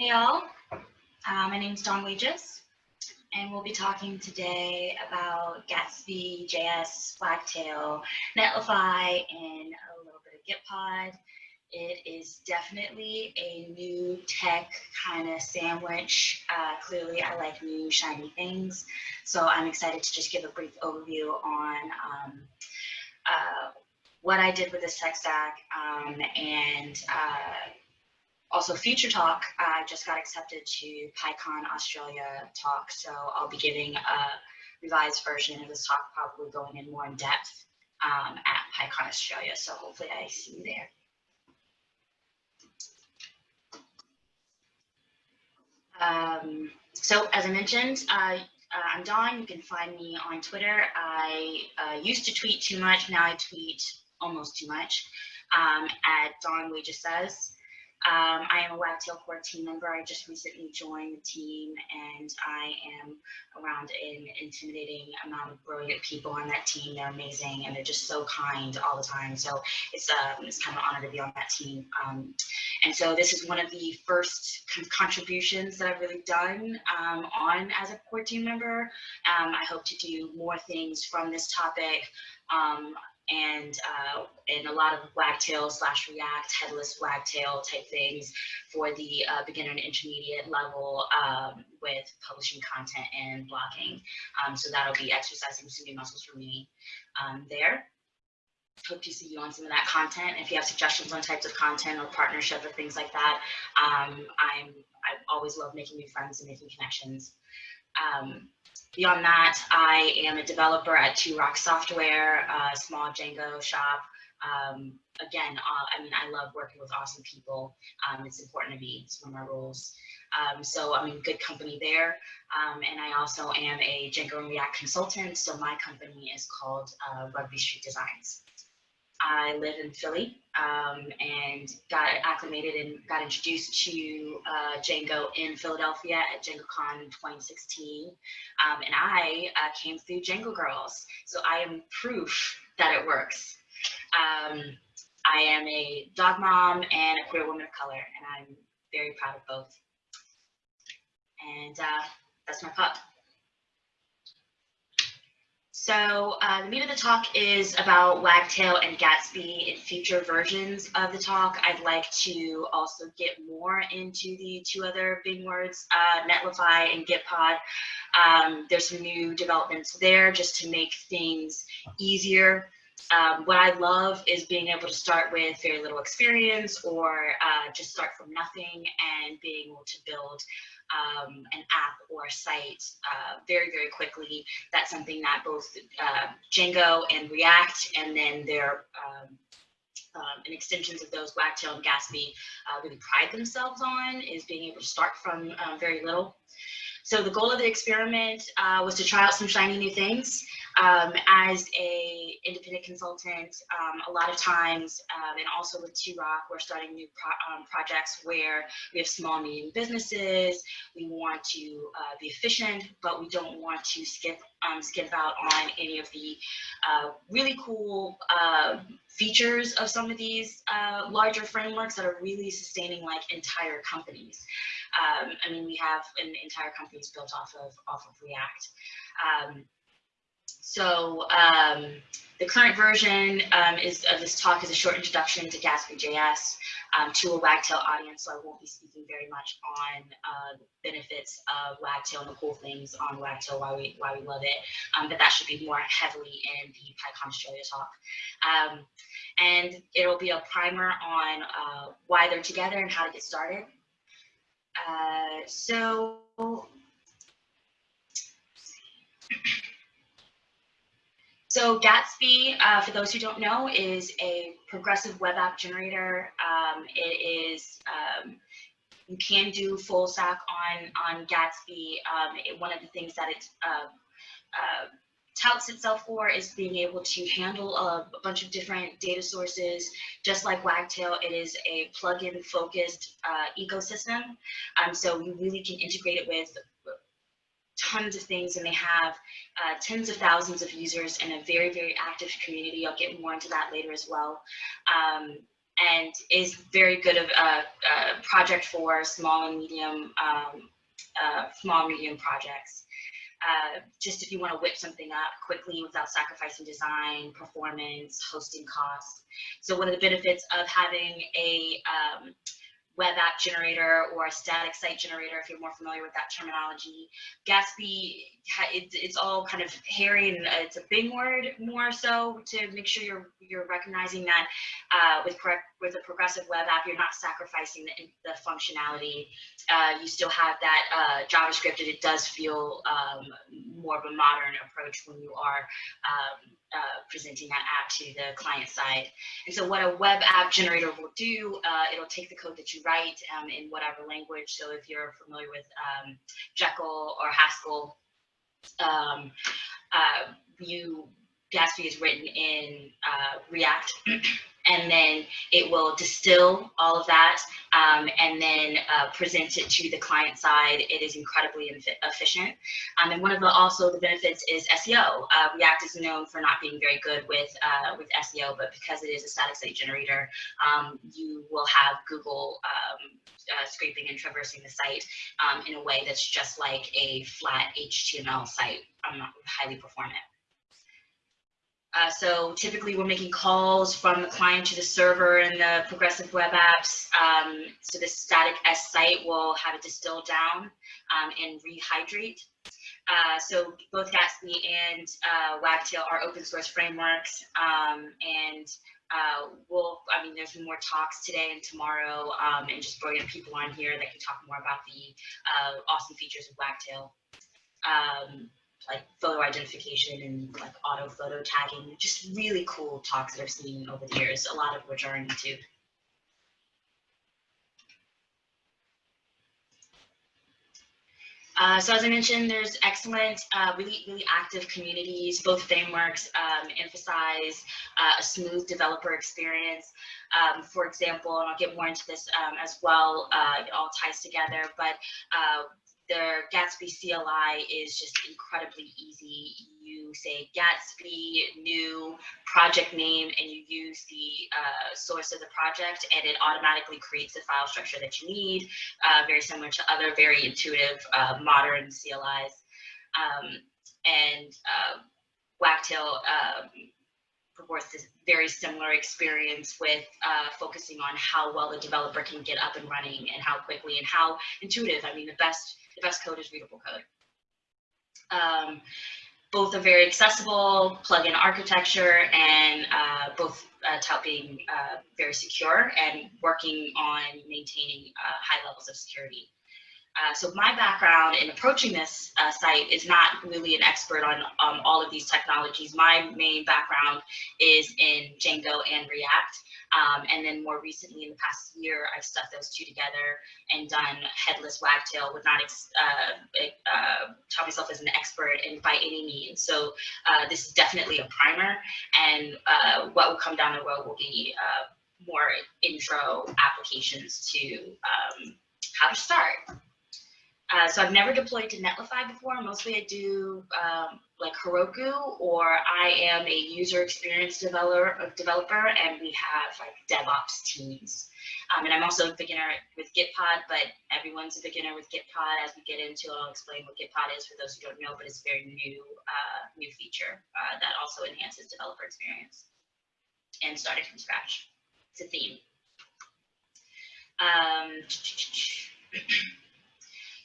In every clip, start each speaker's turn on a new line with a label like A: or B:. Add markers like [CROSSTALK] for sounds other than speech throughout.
A: Hey all, uh, my name is Dawn Wages, and we'll be talking today about Gatsby, JS, Wagtail, Netlify, and a little bit of Gitpod. It is definitely a new tech kind of sandwich. Uh, clearly, I like new shiny things, so I'm excited to just give a brief overview on um, uh, what I did with this tech stack um, and uh, also future talk, I just got accepted to PyCon Australia talk, so I'll be giving a revised version of this talk, probably going in more in depth um, at PyCon Australia, so hopefully I see you there. Um, so as I mentioned, uh, uh, I'm Dawn. You can find me on Twitter. I uh, used to tweet too much. Now I tweet almost too much um, at Dawn Wages Says. Um, I am a Wagtail Core team member. I just recently joined the team and I am around an intimidating amount of brilliant people on that team. They're amazing and they're just so kind all the time. So it's, um, it's kind of an honor to be on that team. Um, and so this is one of the first kind of contributions that I've really done um, on as a core team member. Um, I hope to do more things from this topic. Um, and uh, and a lot of wagtail slash React headless wagtail type things for the uh, beginner and intermediate level um, with publishing content and blogging. Um, so that'll be exercising some new muscles for me um, there. Hope to see you on some of that content. If you have suggestions on types of content or partnership or things like that, um, I'm I always love making new friends and making connections. Um, Beyond that, I am a developer at Two Rock Software, a small Django shop. Um, again, uh, I mean, I love working with awesome people. Um, it's important to me. It's one of my roles. Um, so I'm in good company there. Um, and I also am a Django and React consultant. So my company is called uh, Rugby Street Designs. I live in Philly um, and got acclimated and got introduced to uh, Django in Philadelphia at DjangoCon 2016. Um, and I uh, came through Django Girls. So I am proof that it works. Um, I am a dog mom and a queer woman of color, and I'm very proud of both. And uh, that's my pup. So uh, the meat of the talk is about Wagtail and Gatsby in future versions of the talk. I'd like to also get more into the two other big words, uh, Netlify and Gitpod. Um, there's some new developments there just to make things easier. Um, what I love is being able to start with very little experience or uh, just start from nothing and being able to build um, an app or a site uh, very, very quickly. That's something that both uh, Django and React and then their um, um, and extensions of those Wagtail and Gatsby uh, really pride themselves on is being able to start from um, very little. So the goal of the experiment uh, was to try out some shiny new things. Um, as a independent consultant, um, a lot of times, um, and also with Two Rock, we're starting new pro um, projects where we have small, medium businesses. We want to uh, be efficient, but we don't want to skip um, skip out on any of the uh, really cool uh, features of some of these uh, larger frameworks that are really sustaining like entire companies. I mean, we have an entire companies built off of off of React. So um, the current version um, is of this talk is a short introduction to Gatsby.js um, to a Wagtail audience, so I won't be speaking very much on uh, benefits of Wagtail and the cool things on Wagtail, why we why we love it, um, but that should be more heavily in the PyCon Australia talk. Um, and it'll be a primer on uh, why they're together and how to get started. Uh, so So Gatsby, uh, for those who don't know, is a progressive web app generator. Um, it is, um, you can do full stack on, on Gatsby. Um, it, one of the things that it uh, uh, touts itself for is being able to handle a, a, bunch of different data sources. Just like Wagtail, it is a plugin focused uh, ecosystem. Um, so you really can integrate it with tons of things and they have uh, tens of thousands of users and a very, very active community. I'll get more into that later as well. Um, and is very good of a, a project for small and medium, um, uh, small medium projects. Uh, just if you want to whip something up quickly without sacrificing design, performance, hosting costs. So one of the benefits of having a um, web app generator or a static site generator, if you're more familiar with that terminology. Gatsby, it's, all kind of hairy and it's a big word more so to make sure you're you're recognizing that uh, with correct with a progressive web app, you're not sacrificing the, the functionality. Uh, you still have that uh, JavaScript, and it does feel um, more of a modern approach when you are um, uh, presenting that app to the client side. And so what a web app generator will do, uh, it'll take the code that you write um, in whatever language. So if you're familiar with um, Jekyll or Haskell, um, uh, you Gatsby is written in uh, React. [CLEARS THROAT] and then it will distill all of that um, and then uh, present it to the client side. It is incredibly efficient. Um, and one of the also the benefits is SEO. Uh, React is known for not being very good with uh, with SEO, but because it is a static site generator, um, you will have Google um, uh, scraping and traversing the site um, in a way that's just like a flat HTML site, um, highly performant. Uh, so typically we're making calls from the client to the server in the progressive web apps. Um, so the static S site will have it distilled down um, and rehydrate. Uh, so both Gatsby and uh, Wagtail are open source frameworks um, and uh, we'll, I mean, there's more talks today and tomorrow um, and just brilliant people on here that can talk more about the uh, awesome features of Wagtail. Like photo identification and like auto photo tagging, just really cool talks that I've seen over the years, a lot of which are on YouTube. Uh, so as I mentioned, there's excellent, uh, really, really active communities. Both frameworks um, emphasize uh, a smooth developer experience. Um, for example, and I'll get more into this um, as well, uh, it all ties together, but uh, their Gatsby CLI is just incredibly easy. You say Gatsby, new project name, and you use the uh, source of the project, and it automatically creates the file structure that you need, uh, very similar to other very intuitive uh, modern CLIs. Um, and uh, Wagtail um, purports this very similar experience with uh, focusing on how well the developer can get up and running and how quickly and how intuitive. I mean, the best the best code is readable code. Um, both are very accessible, plug-in architecture, and uh, both uh, tout being uh, very secure and working on maintaining uh, high levels of security. Uh, so my background in approaching this uh, site is not really an expert on um, all of these technologies. My main background is in Django and React. Um, and then more recently in the past year, I've stuck those two together and done headless wagtail, would not uh, uh, tell myself as an expert in by any means. So uh, this is definitely a primer and what will come down the road will be more intro applications to um, how to start. Uh, so I've never deployed to Netlify before. Mostly I do um, like Heroku or I am a user experience developer, developer and we have like DevOps teams. Um, and I'm also a beginner with Gitpod, but everyone's a beginner with Gitpod. As we get into it, I'll explain what Gitpod is for those who don't know, but it's a very new, uh, new feature uh, that also enhances developer experience and starting from scratch. It's a theme. Um, [CLEARS THROAT]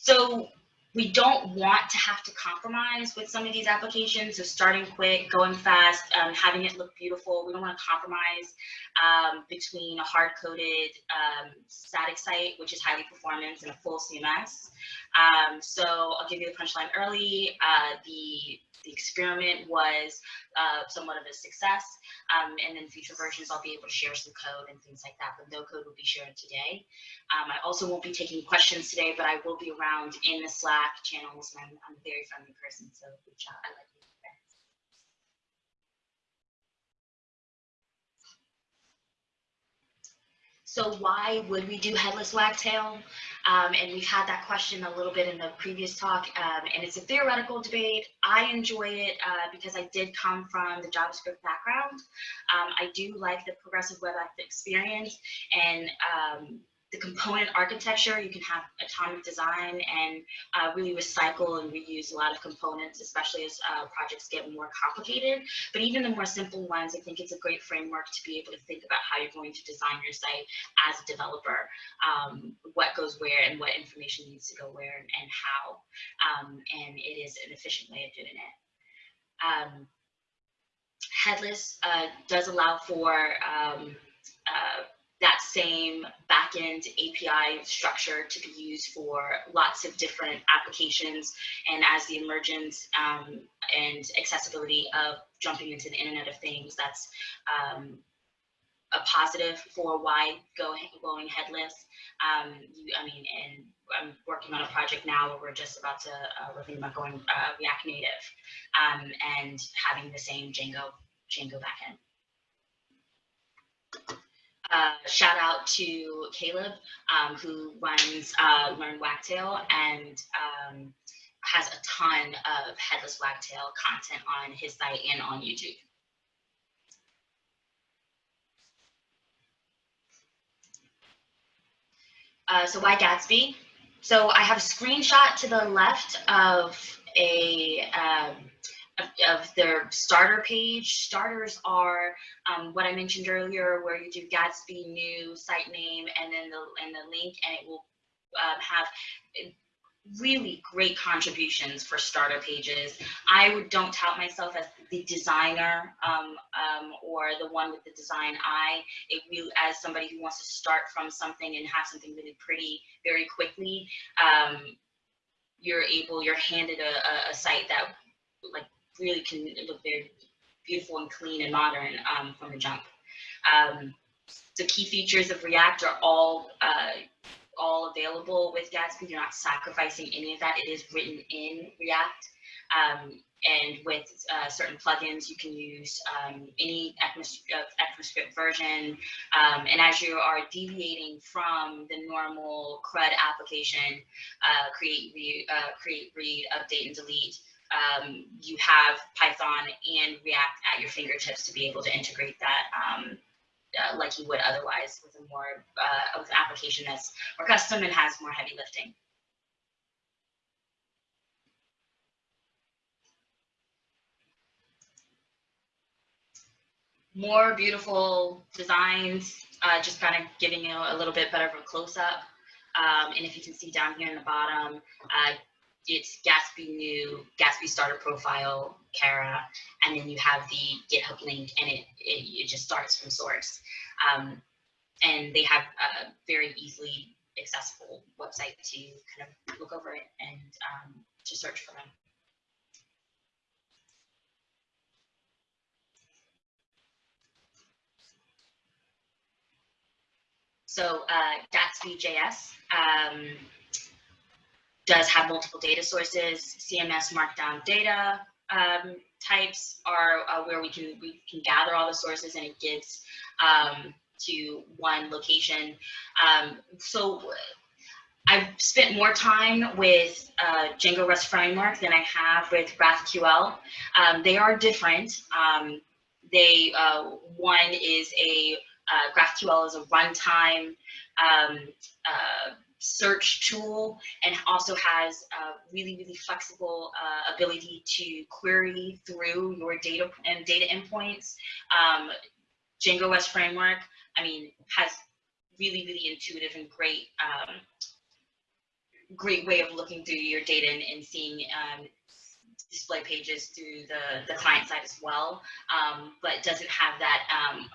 A: So we don't want to have to compromise with some of these applications. So starting quick, going fast, um, having it look beautiful. We don't want to compromise um, between a hard-coded um, static site, which is highly performance, and a full CMS. Um, so I'll give you the punchline early. Uh, the the experiment was uh, somewhat of a success. Um, and then future versions, I'll be able to share some code and things like that, but no code will be shared today. Um, I also won't be taking questions today, but I will be around in the Slack channels, and I'm, I'm a very friendly person, so reach out. I like So why would we do headless wagtail? Um, and we've had that question a little bit in the previous talk, um, and it's a theoretical debate. I enjoy it uh, because I did come from the JavaScript background. Um, I do like the progressive web app experience, and um, the component architecture, you can have atomic design and uh, really recycle and reuse a lot of components, especially as uh, projects get more complicated. But even the more simple ones, I think it's a great framework to be able to think about how you're going to design your site as a developer, um, what goes where and what information needs to go where and, and how. Um, and it is an efficient way of doing it. Um, headless uh, does allow for um, uh, that same backend API structure to be used for lots of different applications. And as the emergence um, and accessibility of jumping into the Internet of Things, that's um, a positive for why going, going headless. Um, you, I mean, and I'm working on a project now where we're just about to, uh, we're thinking about going uh, React Native um, and having the same Django, Django backend uh, shout out to Kalob, um, who runs uh, Learn Wagtail and um, has a ton of headless wagtail content on his site and on YouTube. Uh, so why Gatsby? So I have a screenshot to the left of a um, of, their starter page. Starters are um, what I mentioned earlier, where you do Gatsby new site name and then the and the link, and it will uh, have really great contributions for starter pages. I would don't tout myself as the designer um, um, or the one with the design eye. It really, as somebody who wants to start from something and have something really pretty very quickly, um, you're able, you're handed a, a, a site that like really can look very beautiful and clean and modern um, from the jump. Um, the key features of React are all uh, all available with Gatsby. You're not sacrificing any of that. It is written in React. Um, and with uh, certain plugins, you can use um, any ECMAScript version. Um, and as you are deviating from the normal CRUD application, uh, create, read, uh, create, read, update, and delete, um, you have Python and React at your fingertips to be able to integrate that um, uh, like you would otherwise with a more uh, with an application that's more custom and has more heavy lifting. More beautiful designs, uh, just kind of giving you a little bit better of a close up. Um, and if you can see down here in the bottom, uh, it's Gatsby new, Gatsby starter profile, Kara, and then you have the GitHub link and it, it, it just starts from source. Um, and they have a very easily accessible website to kind of look over it and um, to search for them. So uh, Gatsby.js, um, does have multiple data sources. CMS markdown data um, types are uh, where we can we can gather all the sources and it gives um, to one location. Um, so I've spent more time with uh, Django REST framework than I have with GraphQL. Um, they are different. Um, they uh, one is a uh, GraphQL is a runtime um, uh, search tool and also has a really, really flexible uh, ability to query through your data and data endpoints. Um, Django REST framework, I mean, has really, really intuitive and great, um, great way of looking through your data and, and seeing um, display pages through the, the client side as well, um, but doesn't have that um,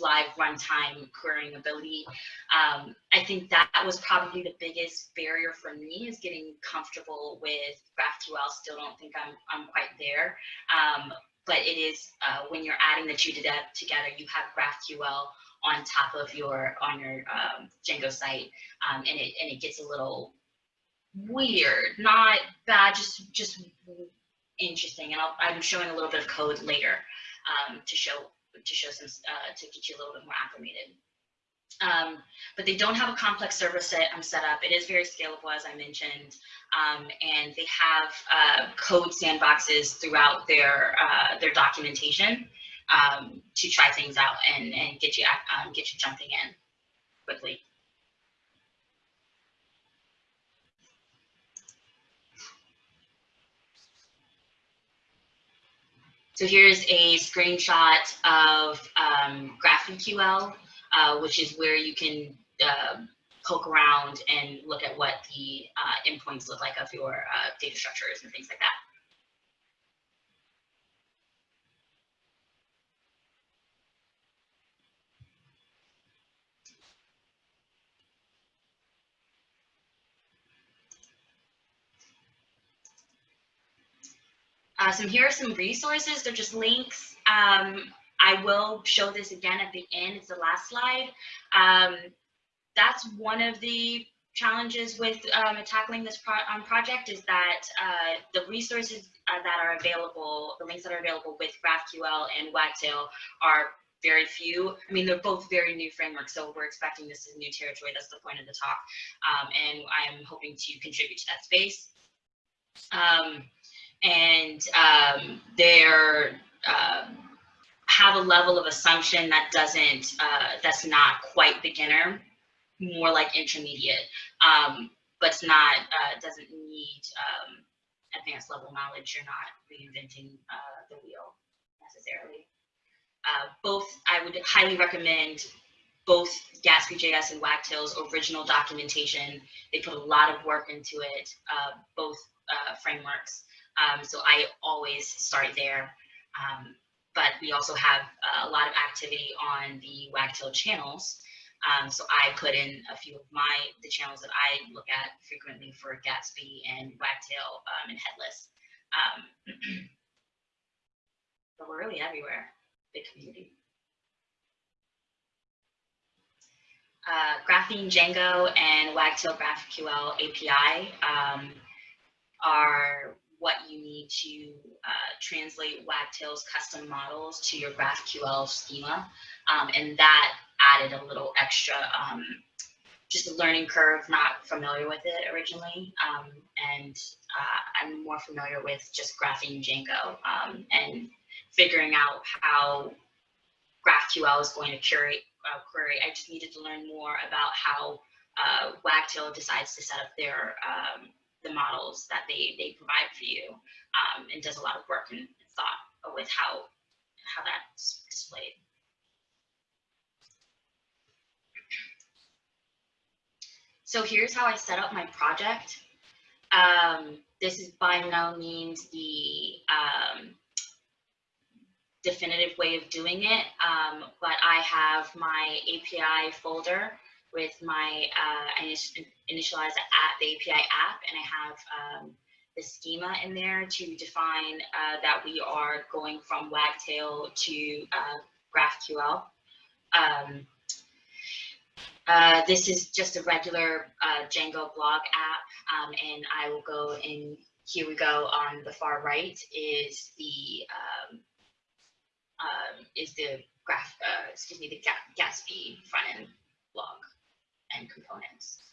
A: live runtime querying ability. Um, I think that was probably the biggest barrier for me is getting comfortable with GraphQL. Still don't think I'm, I'm quite there. Um, but it is uh, when you're adding the two together, you have GraphQL on top of your on your um, Django site, um, and it and it gets a little weird, not bad, just just interesting. And i am showing a little bit of code later um, to show to show some uh, to get you a little bit more acclimated. Um, but they don't have a complex server set um, set up. It is very scalable, as I mentioned, um, and they have uh, code sandboxes throughout their uh, their documentation um, to try things out and and get you um, get you jumping in quickly. So here's a screenshot of um, GraphQL, uh, which is where you can uh, poke around and look at what the uh, endpoints look like of your uh, data structures and things like that. Uh, so here are some resources. They're just links. Um, I will show this again at the end. It's the last slide. Um, that's one of the challenges with um, tackling this pro um, project is that uh, the resources uh, that are available, the links that are available with GraphQL and Wagtail are very few. I mean, they're both very new frameworks, so we're expecting this is new territory. That's the point of the talk. Um, and I'm hoping to contribute to that space. Um, and um, they're uh, have a level of assumption that doesn't uh, that's not quite beginner, more like intermediate, um, but it's not uh, doesn't need um, advanced level knowledge. You're not reinventing uh, the wheel necessarily. Uh, both I would highly recommend both Gatsby.js and Wagtail's original documentation. They put a lot of work into it, uh, both frameworks. Um, so I always start there. Um, but we also have a lot of activity on the Wagtail channels. Um, so I put in a few of my, the channels that I look at frequently for Gatsby and Wagtail um, and Headless. Um, [CLEARS THROAT] but we're really everywhere, big community. Uh, Graphene Django and Wagtail GraphQL API um, are what you need to uh, translate Wagtail's custom models to your GraphQL schema. Um, and that added a little extra, um, just a learning curve, not familiar with it originally. Um, and uh, I'm more familiar with just Graphene Django um, and figuring out how GraphQL is going to curate, uh, query. I just needed to learn more about how uh, Wagtail decides to set up their um, the models that they, they provide for you um, and does a lot of work and thought with how, how that's displayed. So here's how I set up my project. Um, this is by no means the um, definitive way of doing it, um, but I have my API folder with my, uh, I initialize at the API app and I have um, the schema in there to define uh, that we are going from Wagtail to uh, GraphQL. Um, uh, this is just a regular uh, Django blog app, um, and I will go in, here we go on the far right is the, um, um, is the graph, uh, excuse me, the Gatsby front end blog and components.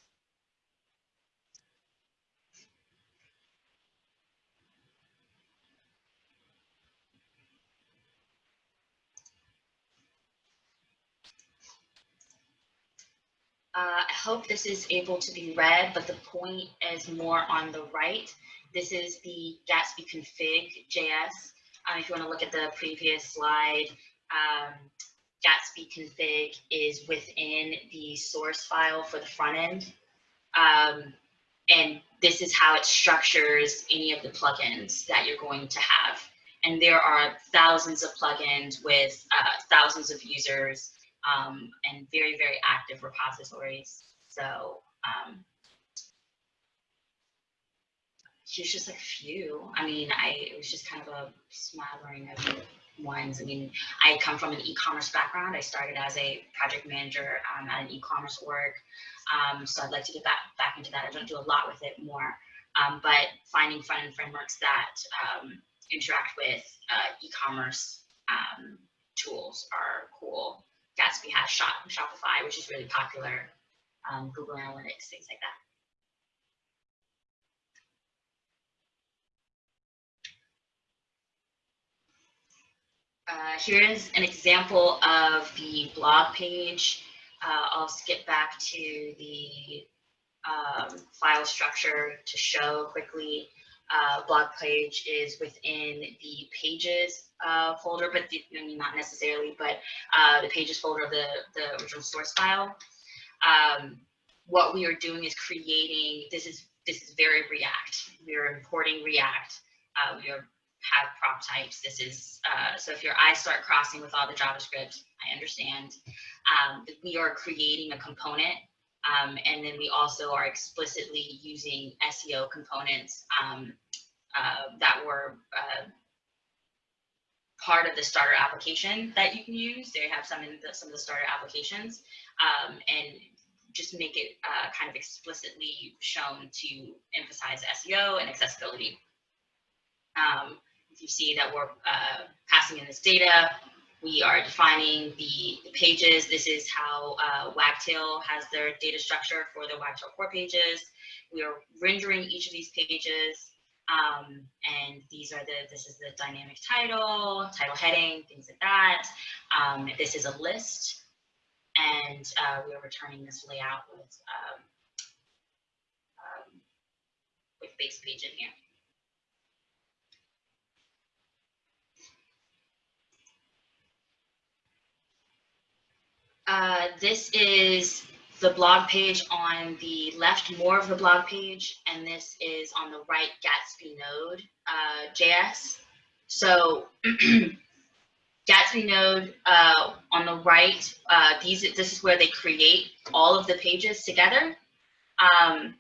A: Uh, I hope this is able to be read, but the point is more on the right. This is the Gatsby config JS. Um, if you want to look at the previous slide, um, Gatsby config is within the source file for the front end. Um, and this is how it structures any of the plugins that you're going to have. And there are thousands of plugins with uh, thousands of users um, and very, very active repositories. So um, here's just a few. I mean, I it was just kind of a smattering of ones. I mean, I come from an e-commerce background. I started as a project manager um, at an e-commerce org. Um, so I'd like to get back, back into that. I don't do a lot with it more, um, but finding front-end frameworks that um, interact with uh, e-commerce um, tools are cool. Gatsby has Shop, Shopify, which is really popular, um, Google Analytics, things like that. Uh, here is an example of the blog page. Uh, I'll skip back to the um, file structure to show quickly. Uh, blog page is within the pages uh, folder, but the, I mean, not necessarily, but uh, the pages folder of the, the original source file. Um, what we are doing is creating, this is, this is very React. We are importing React. Uh, we are have prop types. This is, uh, so if your eyes start crossing with all the JavaScript, I understand. Um, we are creating a component um, and then we also are explicitly using SEO components um, uh, that were uh, part of the starter application that you can use. They have some in the, some of the starter applications um, and just make it uh, kind of explicitly shown to emphasize SEO and accessibility. Um, you see that we're uh, passing in this data, we are defining the, the pages. This is how uh, Wagtail has their data structure for the Wagtail core pages. We are rendering each of these pages. Um, and these are the, this is the dynamic title, title heading, things like that. Um, this is a list. And uh, we are returning this layout with, um, um with base page in here. Uh, this is the blog page on the left, more of the blog page, and this is on the right, Gatsby Node uh, JS. So [CLEARS THROAT] Gatsby Node uh, on the right, uh, these this is where they create all of the pages together. Um,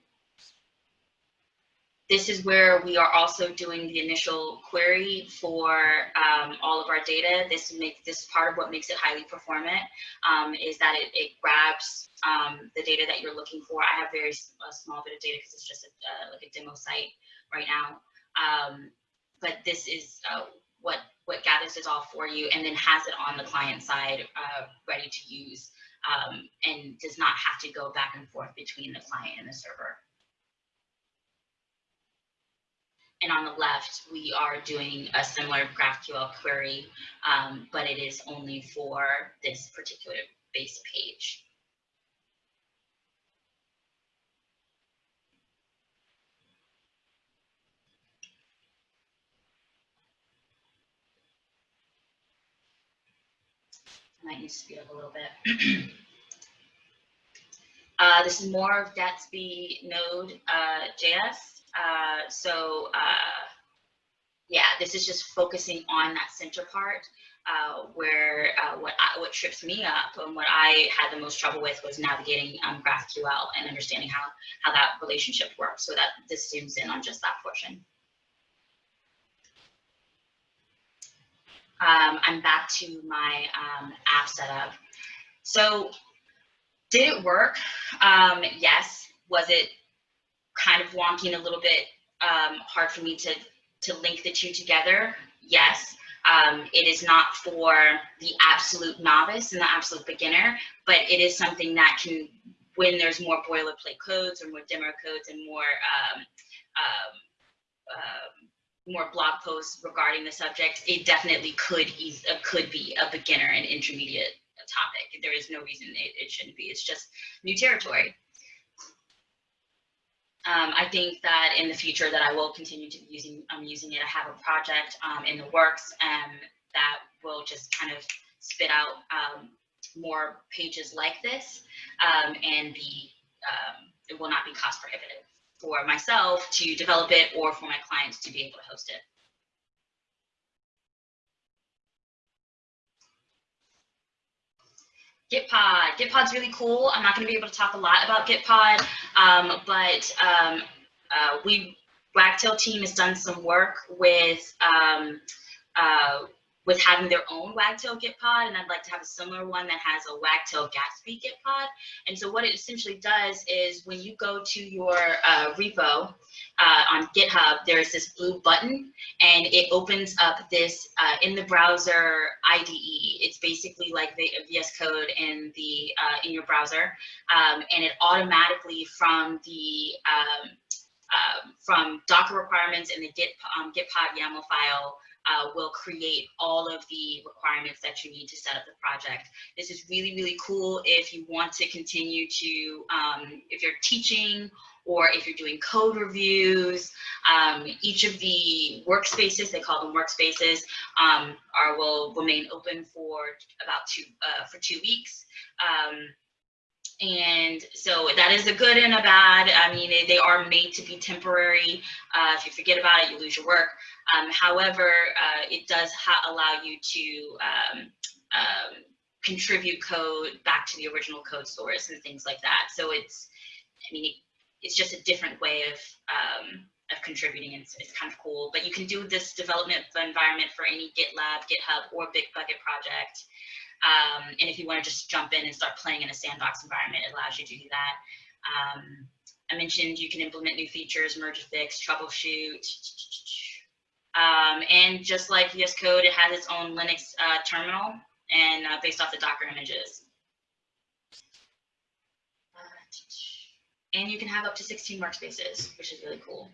A: this is where we are also doing the initial query for um, all of our data. This makes this part of what makes it highly performant um, is that it, it grabs um, the data that you're looking for. I have very a small bit of data because it's just a, uh, like a demo site right now. Um, but this is uh, what what gathers it all for you and then has it on the client side uh, ready to use um, and does not have to go back and forth between the client and the server. And on the left, we are doing a similar GraphQL query, um, but it is only for this particular base page. might need to speed up a little bit. [CLEARS THROAT] uh, this is more of Gatsby Node uh, JS. Uh, so uh, yeah, this is just focusing on that center part uh, where uh, what I, what trips me up and what I had the most trouble with was navigating um, GraphQL and understanding how how that relationship works. So that this zooms in on just that portion. Um, I'm back to my um, app setup. So did it work? Um, yes. Was it kind of wonky and a little bit um, hard for me to, to link the two together, yes. Um, it is not for the absolute novice and the absolute beginner, but it is something that can, when there's more boilerplate codes or more demo codes and more um, um, um more blog posts regarding the subject, it definitely could uh, could be a beginner and intermediate topic. There is no reason it, it shouldn't be. It's just new territory. Um, I think that in the future that I will continue to be using, I'm using it. I have a project um, in the works and that will just kind of spit out um, more pages like this um, and be, um, it will not be cost prohibitive for myself to develop it or for my clients to be able to host it. Gitpod. Gitpod's really cool. I'm not going to be able to talk a lot about Gitpod, um, but um, uh, we Wagtail team has done some work with um, uh, with having their own Wagtail Gitpod, and I'd like to have a similar one that has a Wagtail Gatsby Git pod. And so what it essentially does is when you go to your uh, repo uh, on GitHub, there's this blue button, and it opens up this uh, in the browser IDE. It's basically like the VS Code in the uh, in your browser, um, and it automatically from the um, um, from Docker requirements in the Git um, Gitpod YAML file uh, will create all of the requirements that you need to set up the project. This is really, really cool if you want to continue to, um, if you're teaching or if you're doing code reviews, um, each of the workspaces, they call them workspaces, um, are will remain open for about two, uh, for two weeks. Um, and so that is a good and a bad. I mean, they, they are made to be temporary. Uh, if you forget about it, you lose your work. Um, however, uh, it does allow you to um, um, contribute code back to the original code source and things like that. So it's, I mean, it, it's just a different way of um, of contributing. It's, it's kind of cool. But you can do this development environment for any GitLab, GitHub, or Bitbucket project. Um, and if you want to just jump in and start playing in a sandbox environment, it allows you to do that. Um, I mentioned you can implement new features, merge fix, troubleshoot. Um, and just like VS Code, it has its own Linux uh, terminal and uh, based off the Docker images. and you can have up to 16 workspaces, which is really cool.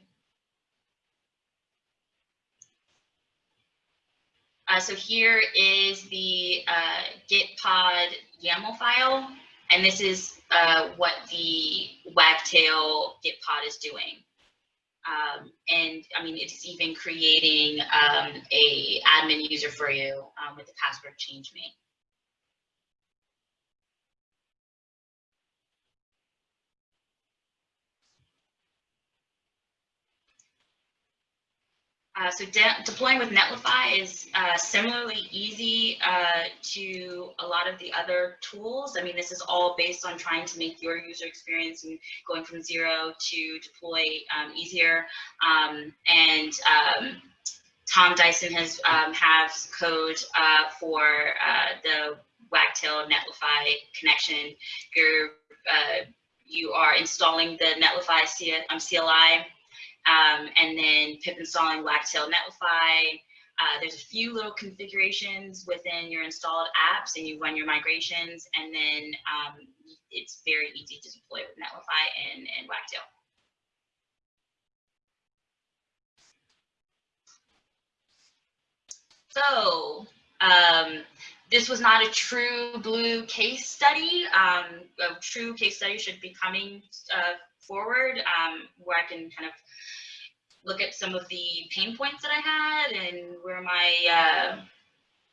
A: Uh, so here is the uh, gitpod YAML file, and this is uh, what the Wagtail gitpod is doing. Um, and I mean, it's even creating um, a admin user for you um, with the password change me. Uh, so de deploying with Netlify is uh, similarly easy uh, to a lot of the other tools. I mean, this is all based on trying to make your user experience and going from zero to deploy um, easier. Um, and um, Tom Dyson has um, has code uh, for uh, the Wagtail Netlify connection. You're you are installing the Netlify CLI um, and then pip installing Wagtail Netlify. Uh, there's a few little configurations within your installed apps and you run your migrations and then um, it's very easy to deploy with Netlify and, and Wagtail. So um, this was not a true blue case study. Um, a true case study should be coming uh, forward um, where I can kind of look at some of the pain points that I had and where my uh,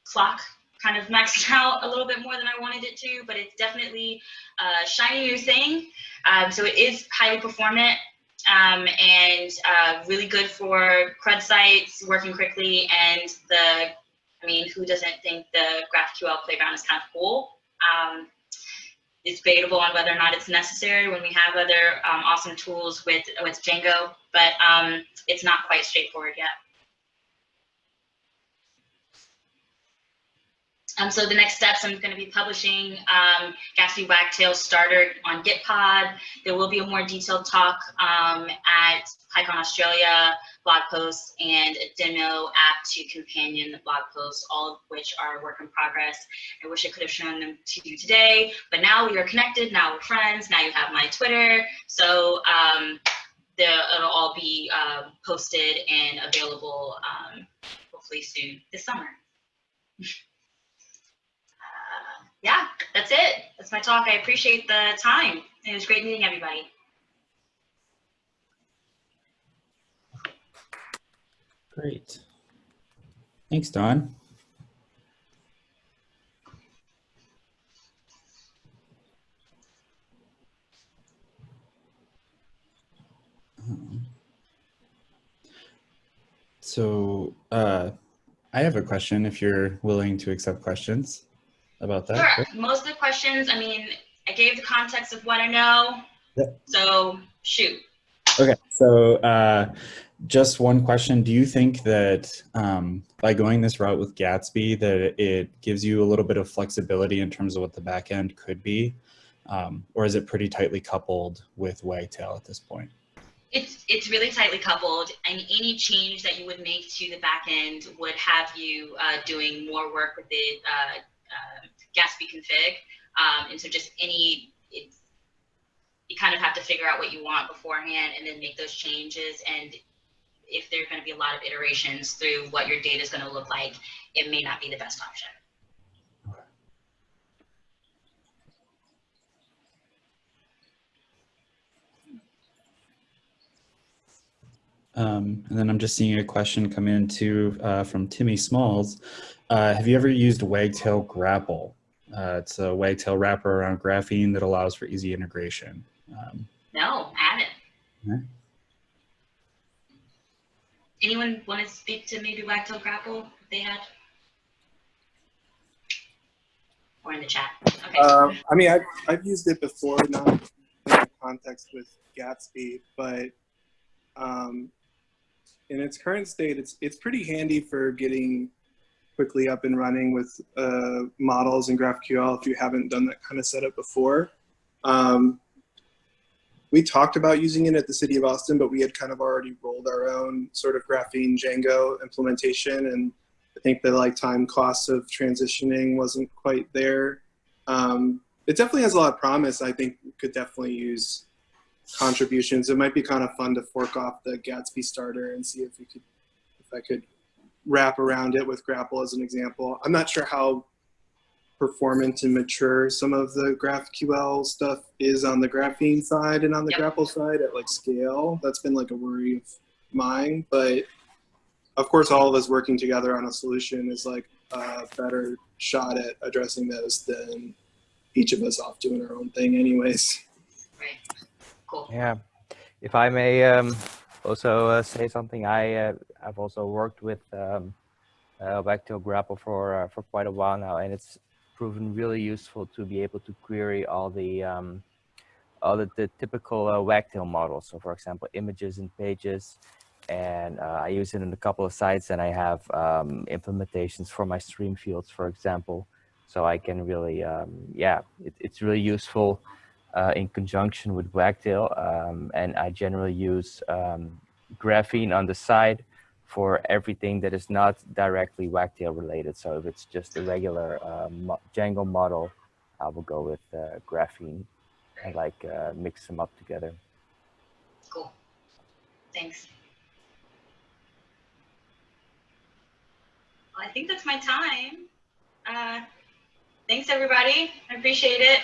A: clock kind of maxed [LAUGHS] out a little bit more than I wanted it to, but it's definitely a shiny new thing. Um, so it is highly performant um, and uh, really good for CRUD sites, working quickly, and the, I mean, who doesn't think the GraphQL playground is kind of cool? Um, it's debatable on whether or not it's necessary when we have other um, awesome tools with, with Django, but um, it's not quite straightforward yet. Um, so the next steps, I'm going to be publishing um, Gatsby Wagtail Starter on Gitpod. There will be a more detailed talk um, at PyCon Australia blog post and a demo app to companion the blog posts, all of which are work in progress. I wish I could have shown them to you today, but now we are connected, now we're friends, now you have my Twitter. So um, it'll all be uh, posted and available um, hopefully soon this summer. [LAUGHS] yeah, that's it. That's my talk. I appreciate the time. It was great meeting everybody.
B: Great. Thanks, Dawn. So uh, I have a question if you're willing to accept questions about that.
A: Sure. Most of the questions, I mean, I gave the context of what I know. So shoot.
B: Okay, so uh, just one question. Do you think that um, by going this route with Gatsby, that it gives you a little bit of flexibility in terms of what the back end could be? Um, or is it pretty tightly coupled with Wagtail at this point?
A: It's it's really tightly coupled, and any change that you would make to the back end would have you uh, doing more work with the uh, uh, Gatsby config. Um, and so just any, you kind of have to figure out what you want beforehand and then make those changes. And if there's going to be a lot of iterations through what your data is going to look like, it may not be the best option.
B: Um, and then I'm just seeing a question come in too uh, from Timmy Smalls. Uh, have you ever used Wagtail Grapple? Uh, it's a Wagtail wrapper around graphene that allows for easy integration. Um,
A: no, I haven't.
B: Okay.
A: Anyone want to speak to maybe Wagtail Grapple if they had? Or in the chat. Okay.
C: Um, I mean, I've, I've used it before, not in context with Gatsby, but um, in its current state, it's it's pretty handy for getting quickly up and running with uh, models and GraphQL if you haven't done that kind of setup before. Um, we talked about using it at the City of Austin, but we had kind of already rolled our own sort of graphene Django implementation, and I think the like time cost of transitioning wasn't quite there. Um, it definitely has a lot of promise. I think we could definitely use contributions. It might be kind of fun to fork off the Gatsby starter and see if we could, if I could wrap around it with grapple as an example. I'm not sure how performant and mature some of the GraphQL stuff is on the graphene side and on the
A: Yep.
C: Grapple side at like scale. That's been like a worry of mine, but of course all of us working together on a solution is like a better shot at addressing those than each of us off doing our own thing anyways.
A: Right. Cool.
D: Yeah, if I may um, also uh, say something, I uh, I've also worked with um, uh, Wagtail Grapple for for quite a while now, and it's proven really useful to be able to query all the um, all the, the typical uh, Wagtail models. So, for example, images and pages, and uh, I use it in a couple of sites, and I have um, implementations for my stream fields, for example. So I can really, um, yeah, it, it's really useful uh, in conjunction with Wagtail. Um, and I generally use um, Graphene on the side for everything that is not directly Wagtail related. So if it's just a regular uh, mo Django model, I will go with uh, Graphene and like uh, mix them up together.
A: Cool. Thanks. Well, I think that's my time. Uh, thanks, everybody. I appreciate it.